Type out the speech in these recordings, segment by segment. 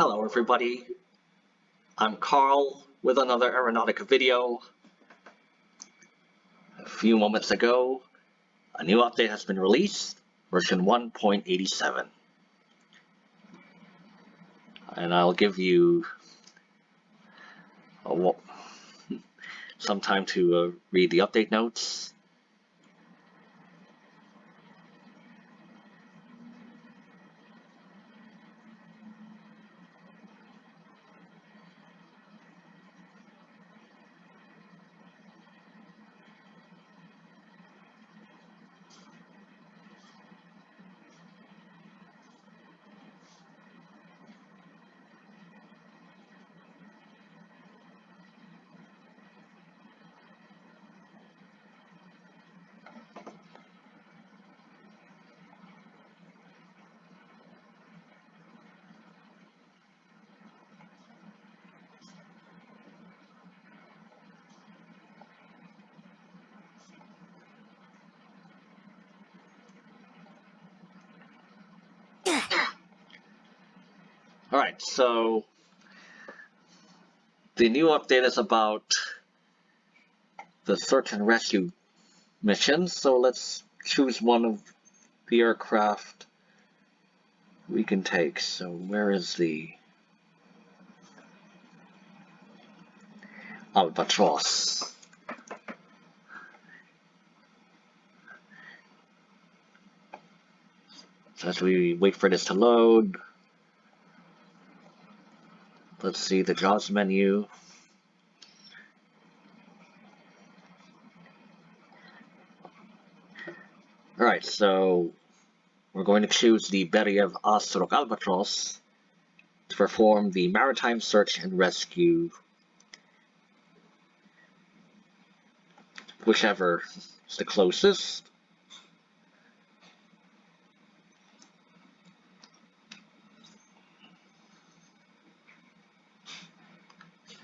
Hello everybody, I'm Carl with another Aeronautica video. A few moments ago, a new update has been released, version 1.87. And I'll give you some time to uh, read the update notes So the new update is about the search and rescue missions, so let's choose one of the aircraft we can take. So where is the Albatross? So as we wait for this to load, let's see the JAWS menu. Alright, so we're going to choose the Beriev Ostrov Albatross to perform the maritime search and rescue, whichever is the closest.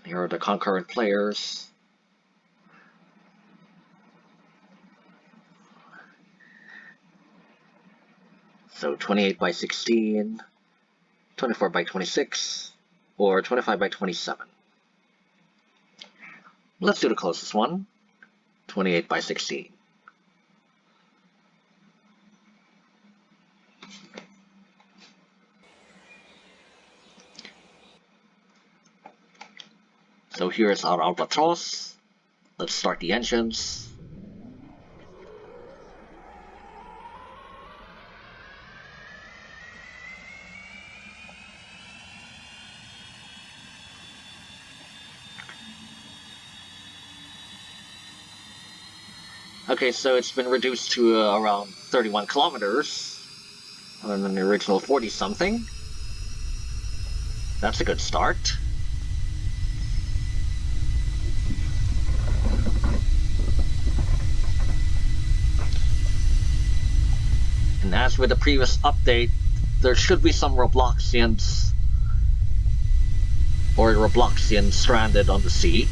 Here are the concurrent players. So 28 by 16, 24 by 26, or 25 by 27. Let's do the closest one, 28 by 16. So here's our Albatross. Let's start the engines. Okay, so it's been reduced to uh, around 31 kilometers than the original 40 something. That's a good start. As with the previous update, there should be some Robloxians or Robloxians stranded on the sea.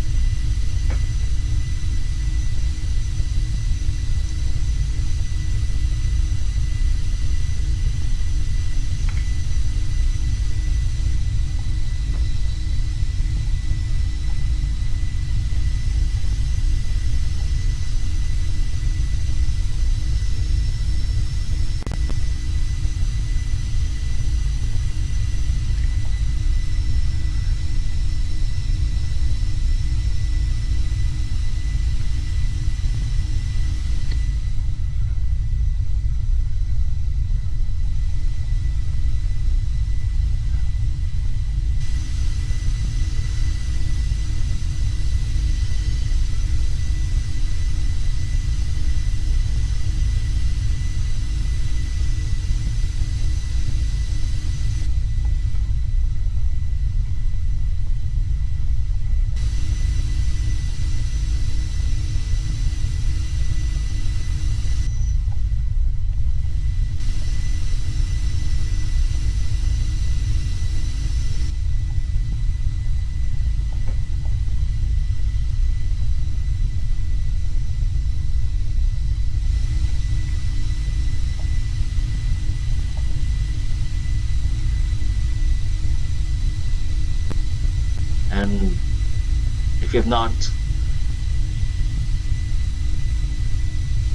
If you've not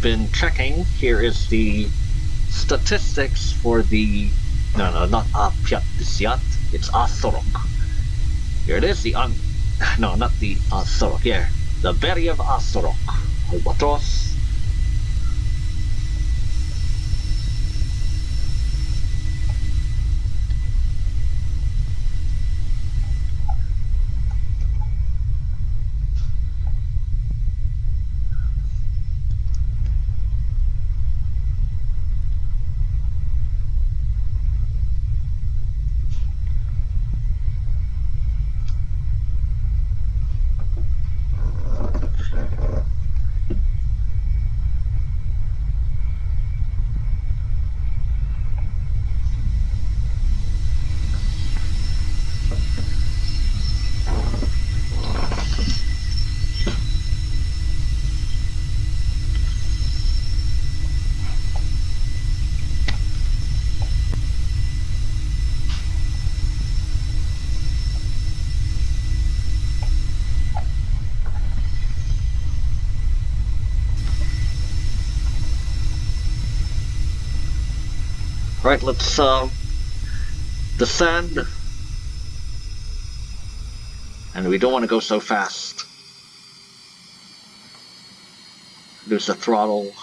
been checking, here is the statistics for the no no not Apyat it's Asorok. Here it is, the un no not the Asorok, here. The Beriev Asorok. Albatros Right, let's uh, descend. And we don't want to go so fast. Reduce the throttle.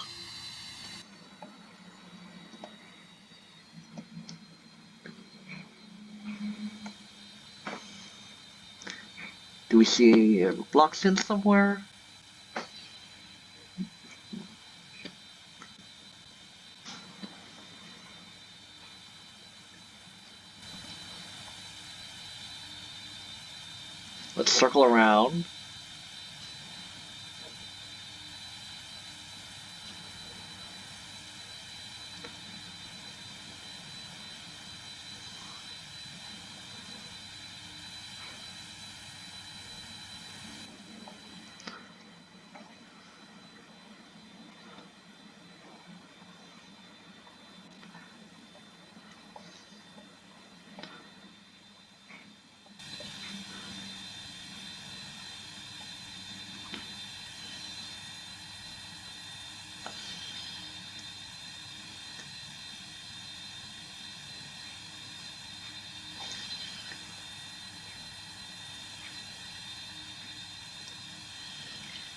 Do we see a blocks in somewhere? Let's circle around.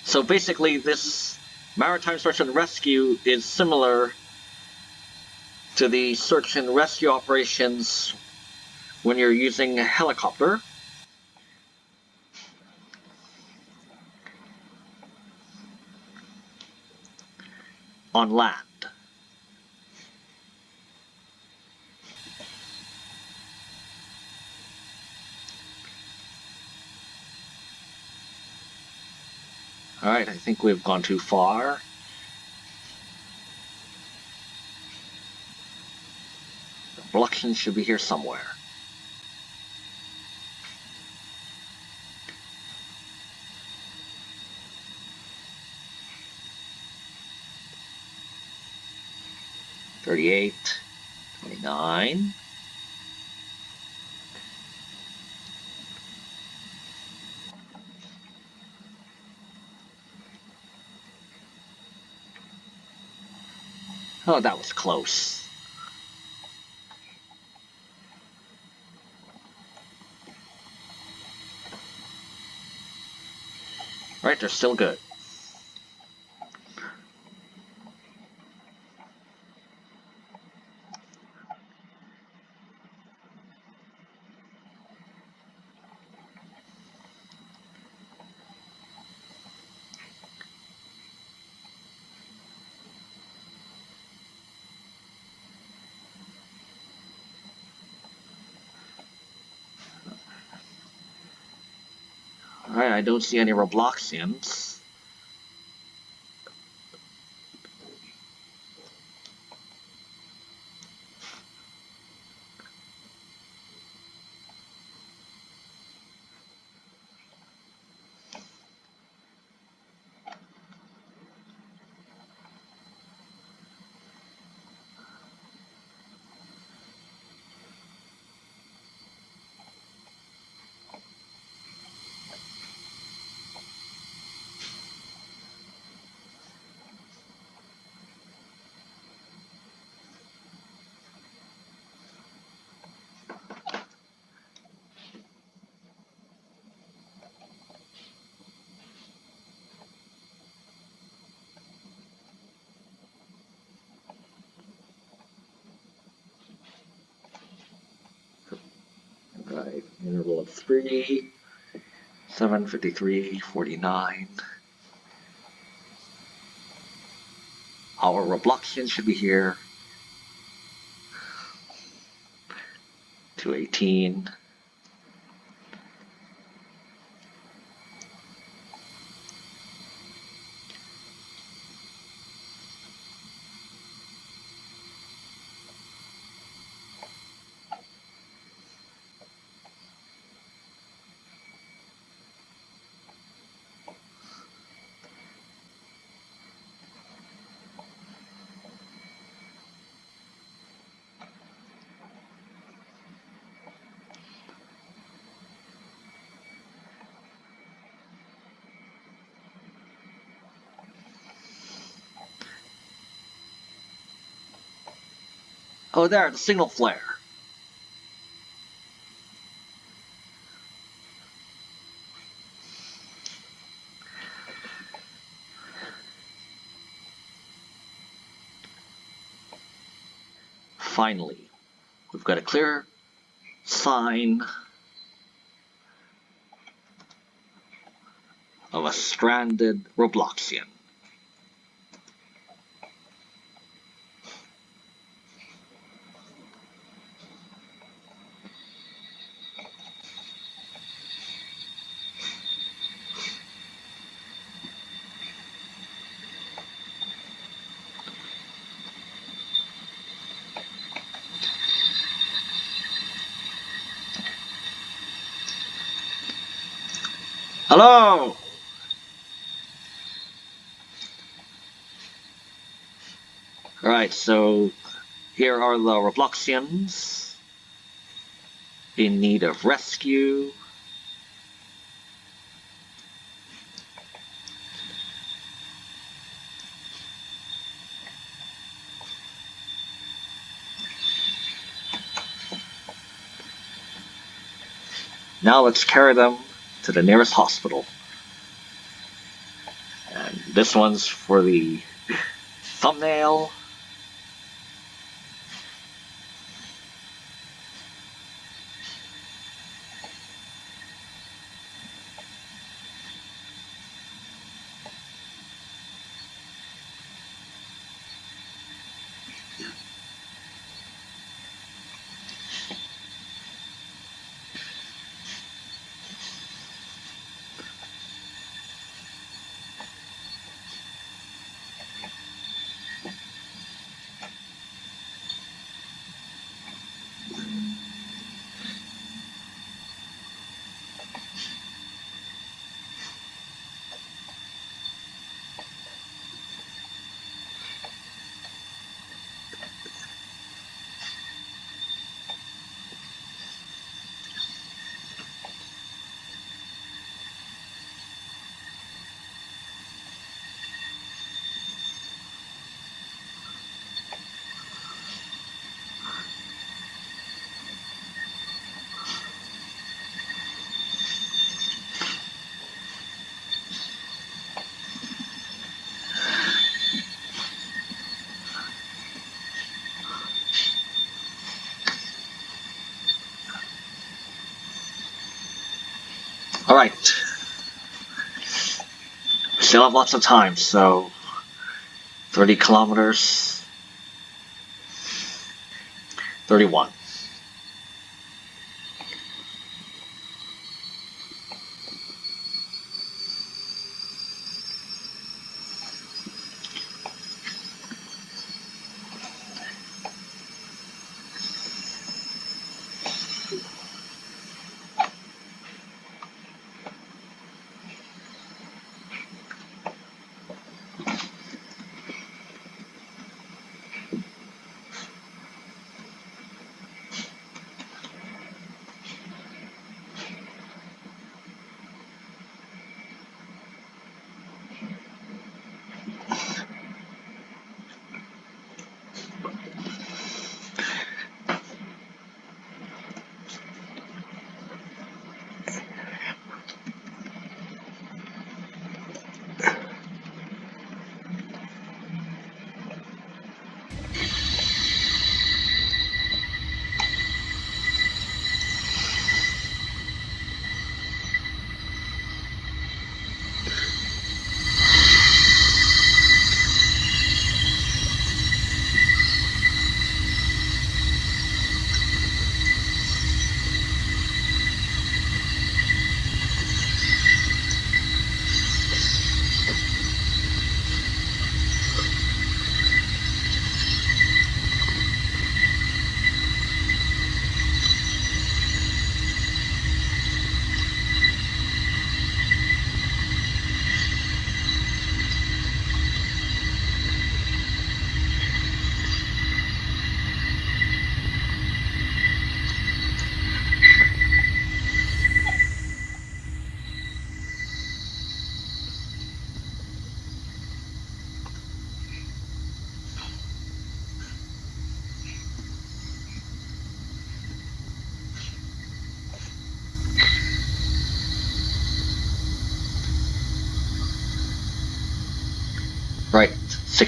So basically, this maritime search and rescue is similar to the search and rescue operations when you're using a helicopter. on land. Alright, I think we've gone too far. The should be here somewhere. Thirty-eight, Oh, that was close. Right, they're still good. Alright, I don't see any Robloxians. Total of three. 753, 49. Our Robloxian should be here. 218. Oh, there, the signal flare. Finally, we've got a clear sign of a stranded Robloxian. Hello! So here are the Robloxians in need of rescue. Now let's carry them to the nearest hospital. And this one's for the thumbnail. Alright. Still have lots of time, so 30 kilometers. 31.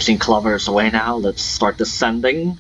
16 kilometers away now. Let's start descending.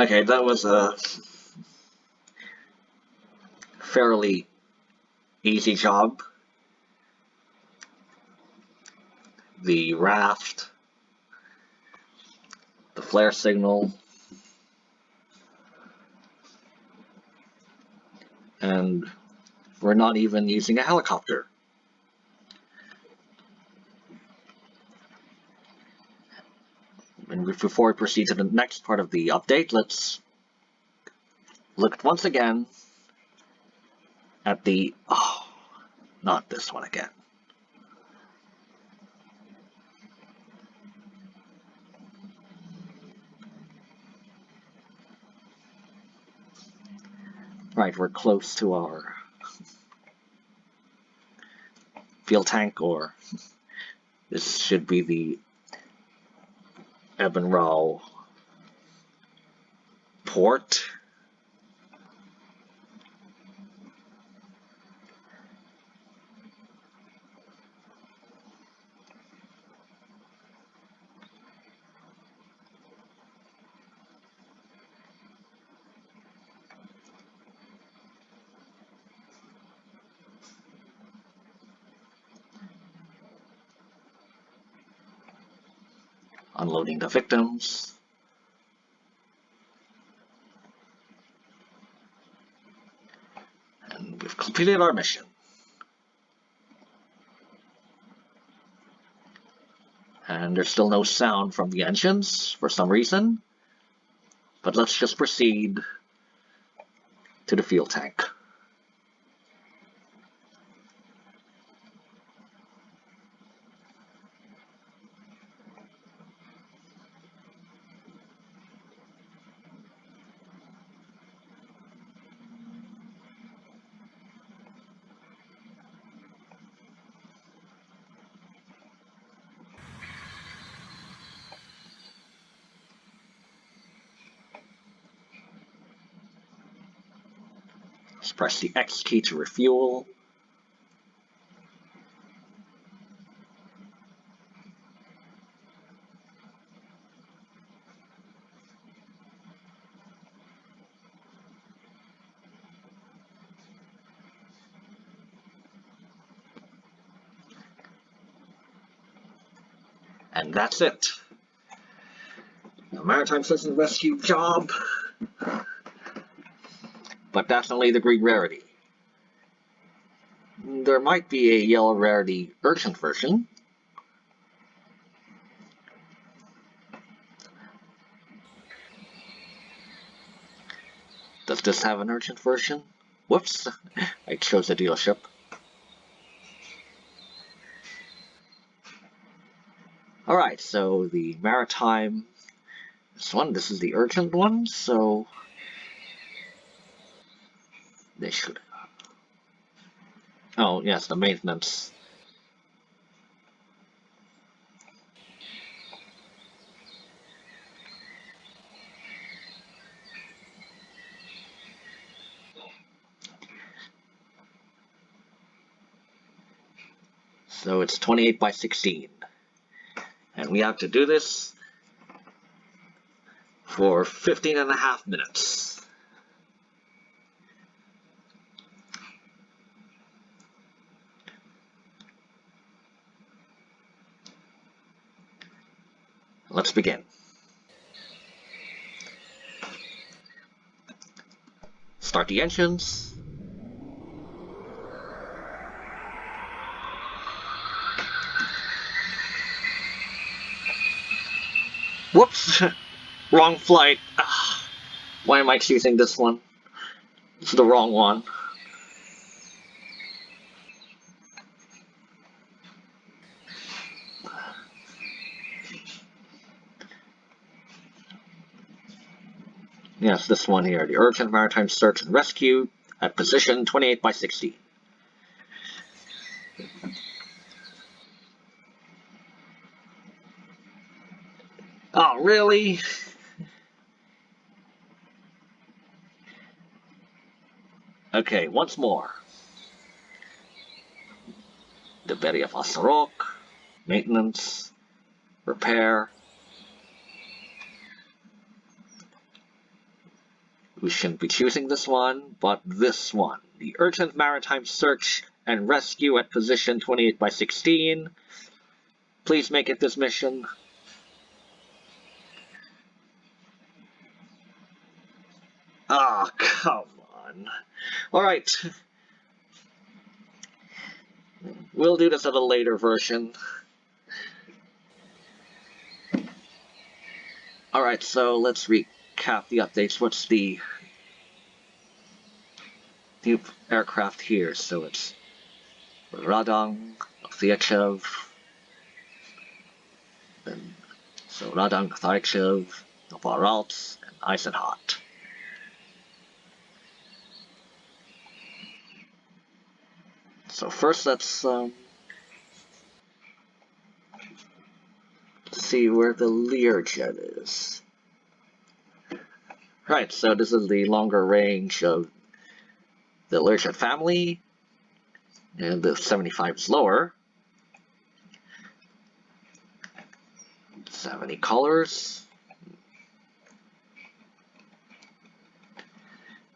Okay, that was a fairly easy job. The raft, the flare signal, and we're not even using a helicopter. And before we proceed to the next part of the update, let's look once again at the, oh, not this one again. Right, we're close to our fuel tank, or this should be the Ebenrau port. The victims. And we've completed our mission. And there's still no sound from the engines for some reason. But let's just proceed to the fuel tank. Press the X key to refuel. And that's it. The Maritime Citizen Rescue job but that's only the green rarity. There might be a yellow rarity urgent version. Does this have an urgent version? Whoops, I chose a dealership. Alright, so the maritime, this one, this is the urgent one, so they should. Oh, yes, the maintenance. So it's 28 by 16. And we have to do this for 15 and a half minutes. Let's begin. Start the engines. Whoops! wrong flight. Ugh. Why am I choosing this one? It's the wrong one. Yes, this one here. The Urgent Maritime Search and Rescue at position 28 by 60. Oh, really? Okay, once more. The Beriev Asarok, maintenance, repair. Shouldn't be choosing this one, but this one. The Urgent Maritime Search and Rescue at position 28 by 16. Please make it this mission. Ah, oh, come on. Alright. We'll do this at a later version. Alright, so let's recap the updates. What's the new aircraft here? So it's Radong, Thyachev, and so Radong, Thyachev, Novoralsk, and Eisenhart. So first let's um, see where the Learjet is. Right, so this is the longer range of the Learjet family, and the 75 is lower. 70 colors.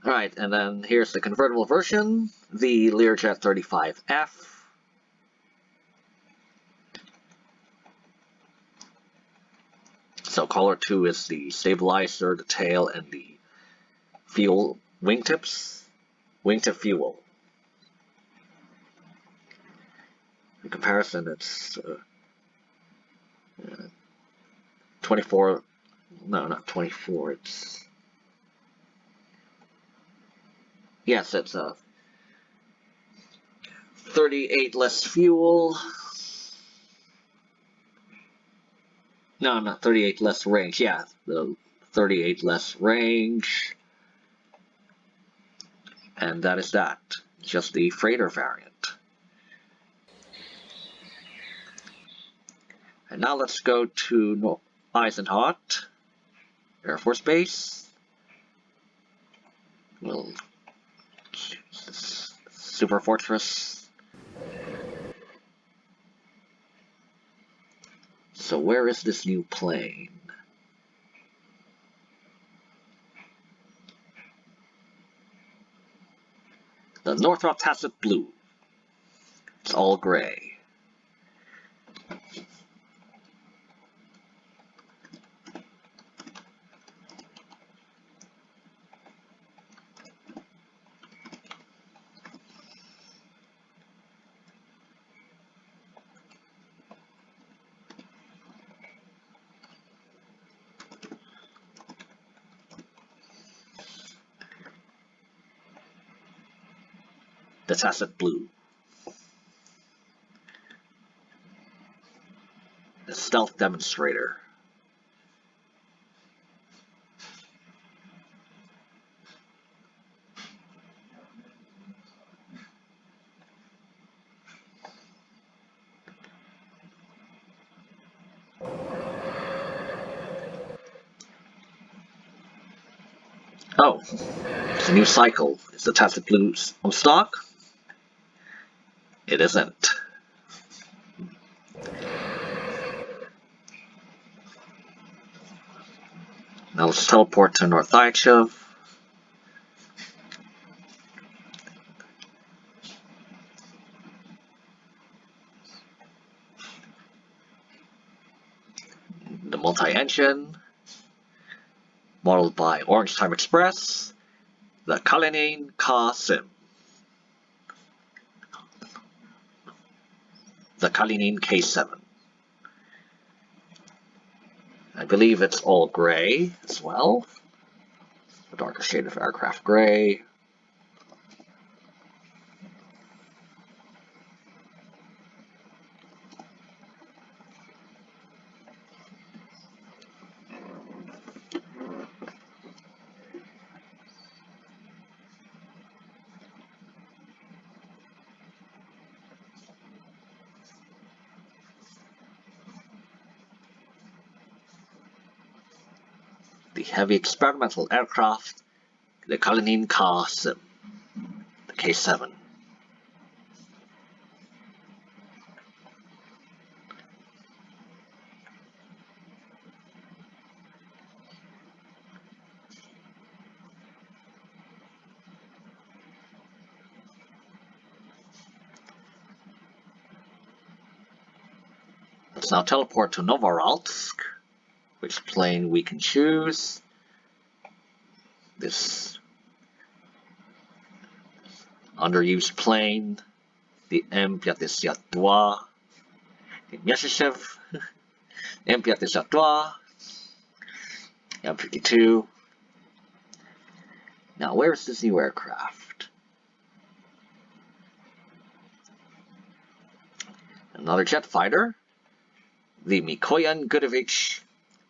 Alright, and then here's the convertible version, the Learjet 35F. So color 2 is the stabilizer, the tail, and the fuel wingtips. Wingtip fuel. In comparison, it's uh, uh, 24, no, not 24, it's Yes, it's a 38 less fuel. No, not 38 less range. Yeah, the 38 less range. And that is that. Just the freighter variant. And now let's go to Eisenhart Air Force Base. We'll Super Fortress. So where is this new plane? The Northrop Tacit Blue. It's all gray. The Tacit Blue. The Stealth Demonstrator. Oh, it's a new cycle. Is the Tacit Blue on stock? It isn't. Now let's teleport to North Ichav. The multi-engine, modeled by Orange Time Express, the Kalinin Ka Sim. Kalinin K7. I believe it's all gray as well. A darker shade of aircraft gray. Heavy experimental aircraft, the Kalinin Ka-Sim, the K-7. Let's now teleport to Novoralsk which plane we can choose. This underused plane, the M52, the Myasishchev, M52, M52. Now, where's this new aircraft? Another jet fighter, the Mikoyan Gurevich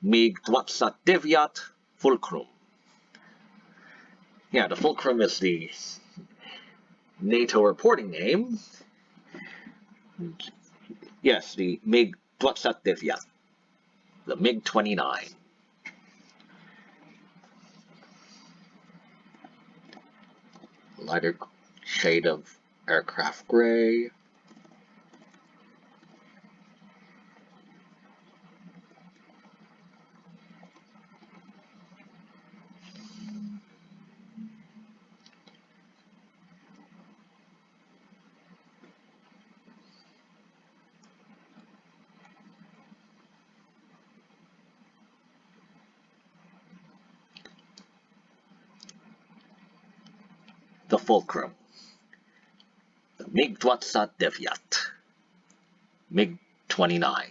mig 29 fulcrum. Yeah, the fulcrum is the NATO reporting name. Yes, the MiG 29, the MiG-29. Lighter shade of aircraft gray. Fulcrum. The MiG-29. MiG-29.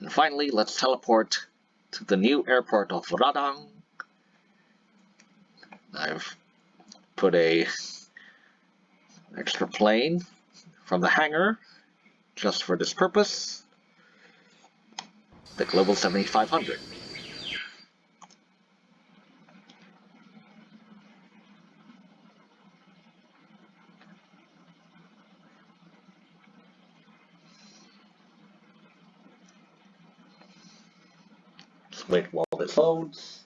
And finally, let's teleport to the new airport of Radang. I've put a extra plane from the hangar just for this purpose, the Global 7500. Just wait while this loads.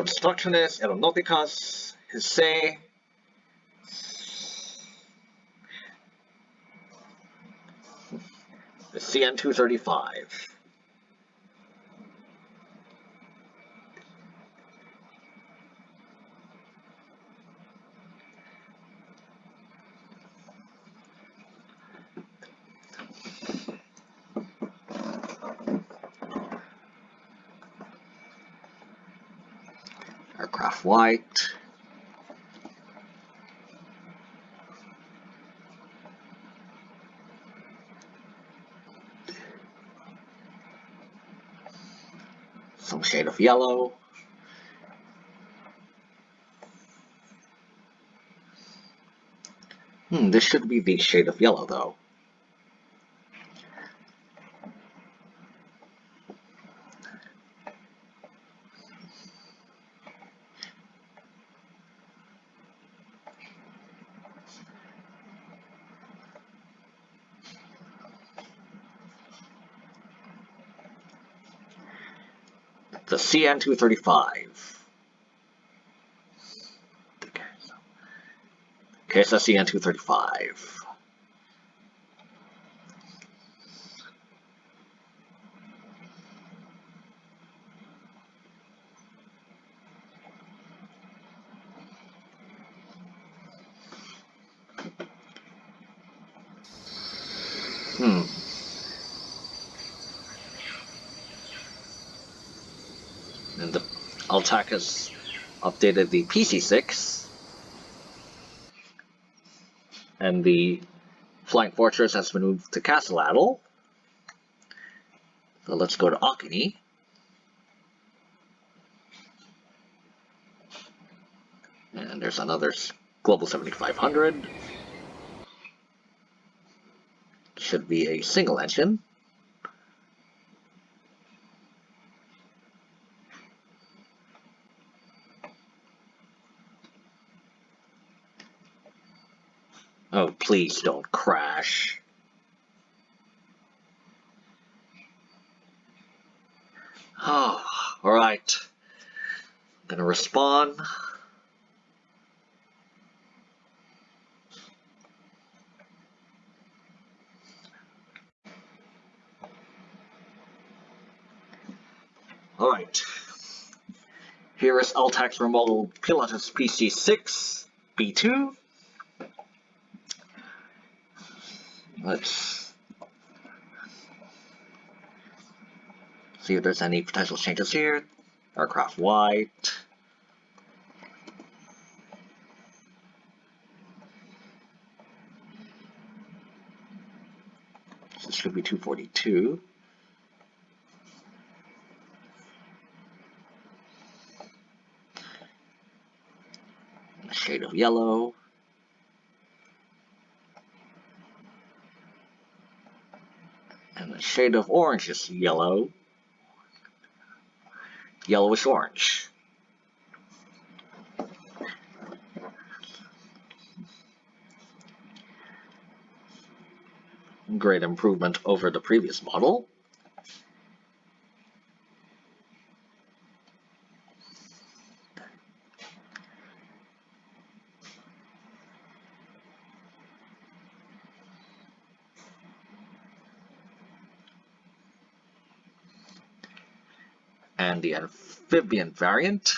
The construction is Aeronauticas Hesse the CN235. Aircraft white. Some shade of yellow. Hmm, this should be the shade of yellow though. the CN235. Okay, so CN235. Hmm. And the Altac has updated the PC6. And the Flying Fortress has been moved to Castle. So let's go to Ocany. And there's another Global 7500. Should be a single engine. Oh, please don't crash. Ah, oh, alright. I'm gonna respond. Alright. Here is Altac's remodeled Pilatus PC6 B2. Let's see if there's any potential changes here. Aircraft white. This should be 242. A shade of yellow. Shade of orange is yellow, yellowish orange. Great improvement over the previous model. and the amphibian variant.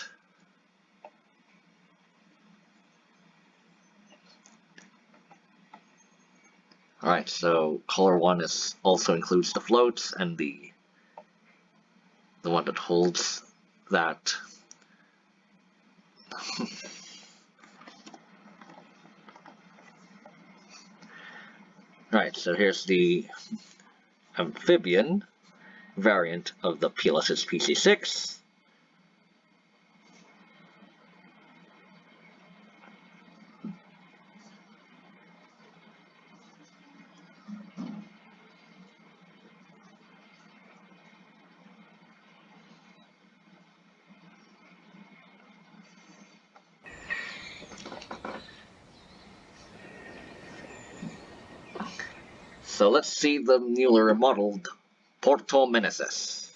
Alright, so color one is also includes the floats and the the one that holds that Right, so here's the amphibian variant of the Pilatus's PC6. So let's see the newly remodeled Porto Meneses.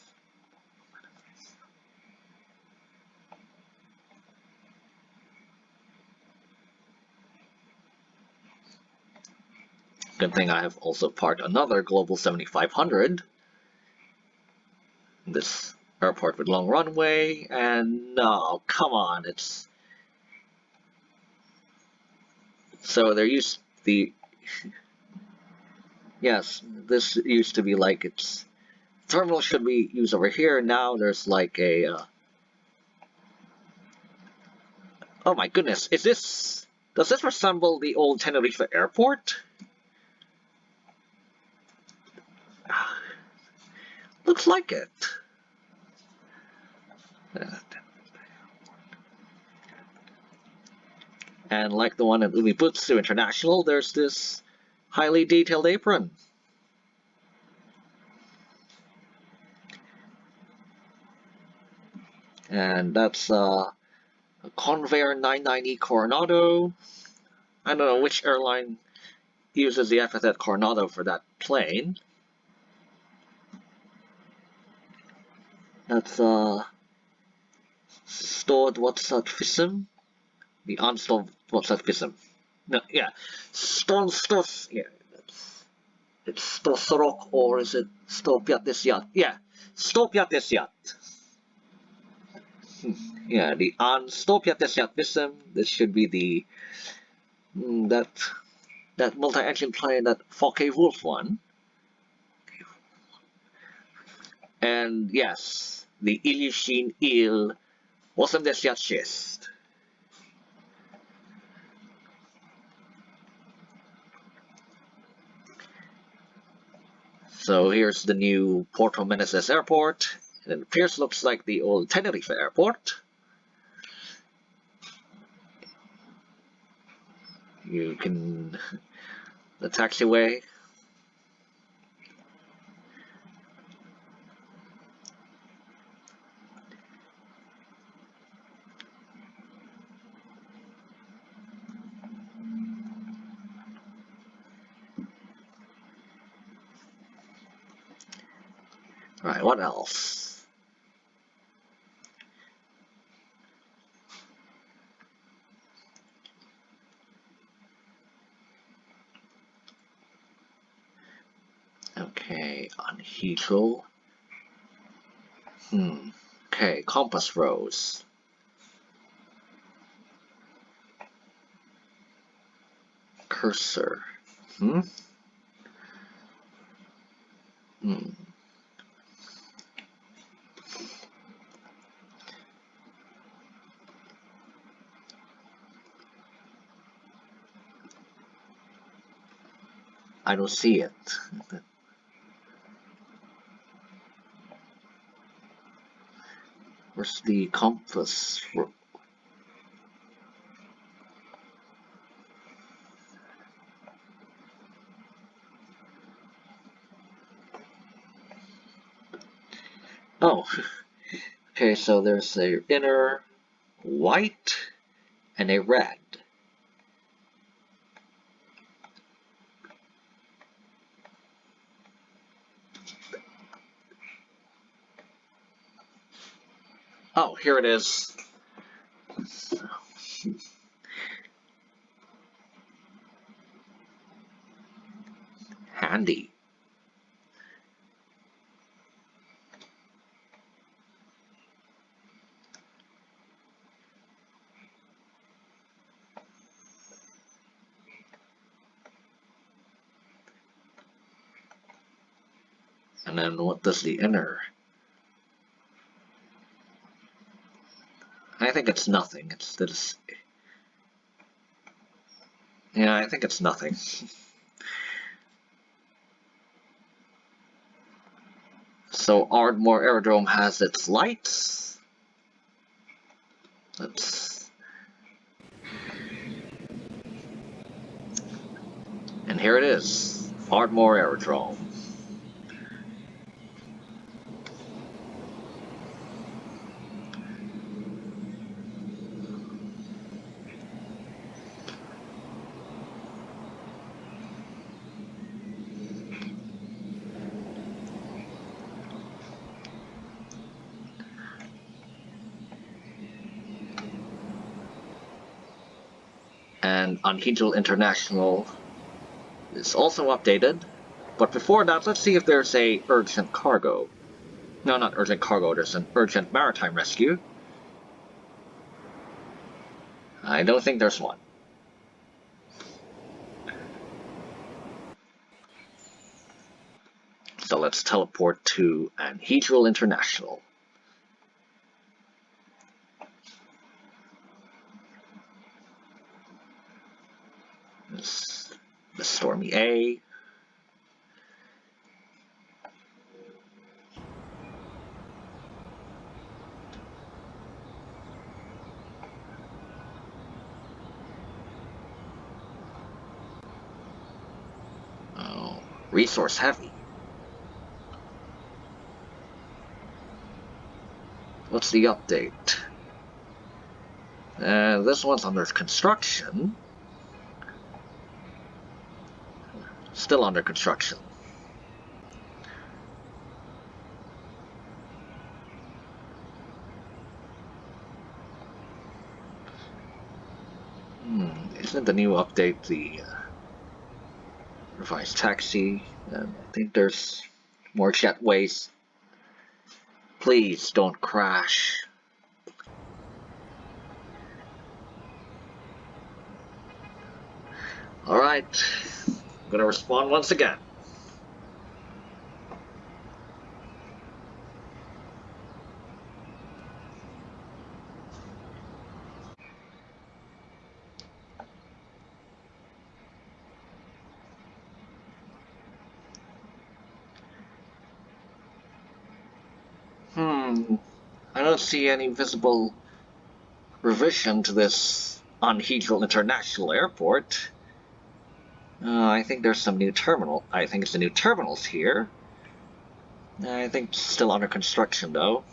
Good thing I have also parked another Global 7500. This airport with long runway, and no, come on, it's... So there used the... yes, this used to be like it's terminal should be used over here. Now there's like a uh, Oh my goodness, is this... Does this resemble the old Tenerife airport? Looks like it. And like the one at Umibutsu International, there's this highly detailed apron. And that's uh, a Convair 990 Coronado. I don't know which airline uses the epithet Coronado for that plane. That's uh, stored what's that fism? The unstored what's that fism? No, yeah, stone stuff. Yeah, it's Stosorok or is it this? Yeah. Hmm, yeah, the yacht fism. This should be the mm, that that multi-engine plane that Focke-Wulf one. And yes, the Ilyushin Il 86. So here's the new Porto Meneses Airport. And it appears looks like the old Tenerife Airport. You can the taxiway Right, what else? Okay, on Heathrow. Hmm. Okay, compass rose. Cursor. Hmm? Hmm. I don't see it. The compass? Oh, okay, so there's a inner white and a red. Oh, here it is. Handy. And then what does the inner think it's nothing. It's this. Yeah, I think it's nothing. so Ardmore Aerodrome has its lights. Let's. And here it is, Ardmore Aerodrome. And Angel International is also updated. But before that, let's see if there's a urgent cargo. No, not urgent cargo, there's an urgent maritime rescue. I don't think there's one. So let's teleport to Anhedral International. This, the Stormy A. Oh, resource heavy. What's the update? Uh, this one's under construction. Still under construction. Hmm, isn't the new update the uh, revised taxi? And I think there's more jetways. Please don't crash. Alright, I'm gonna respond once again. Hmm, I don't see any visible revision to this on International Airport. Uh, I think there's some new terminal. I think it's the new terminals here. I think still under construction though.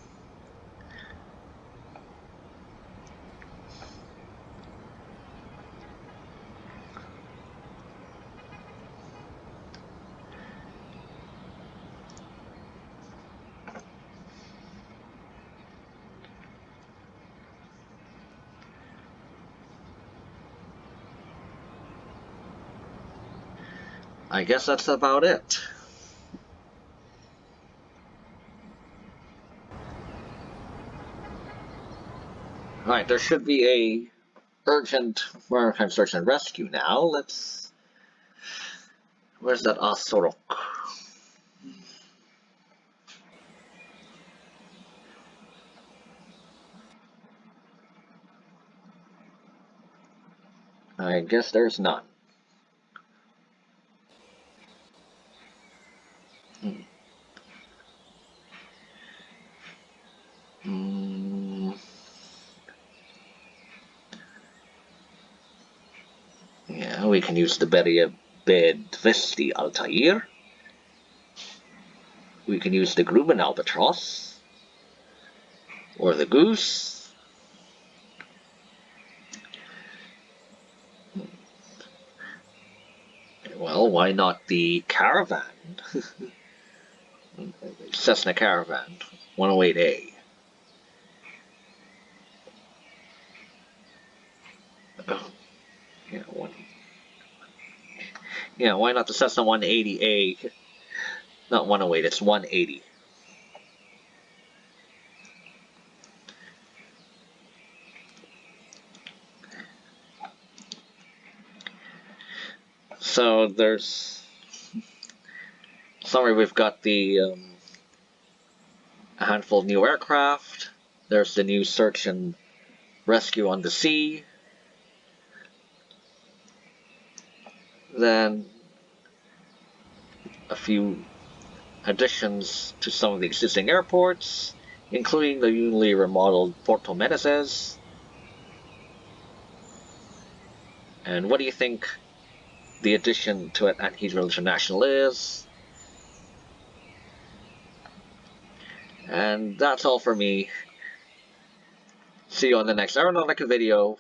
I guess that's about it. Alright, there should be a urgent maritime search and rescue now. Let's... Where's that Asorok? I guess there's none. Mm. Yeah, we can use the barrier Beriev Bedvesti Altair. We can use the Grumman Albatross. Or the Goose. Well, why not the Caravan? Cessna Caravan, 108A. Oh, Yeah, one. Yeah, why not the Cessna 180A? Not 108, it's 180. So there's summary. We've got the um, a handful of new aircraft. There's the new search and rescue on the sea. Then a few additions to some of the existing airports, including the newly remodeled Porto Meneses. And what do you think the addition to it at Heathrow International is? And that's all for me. See you on the next Aeronautica video.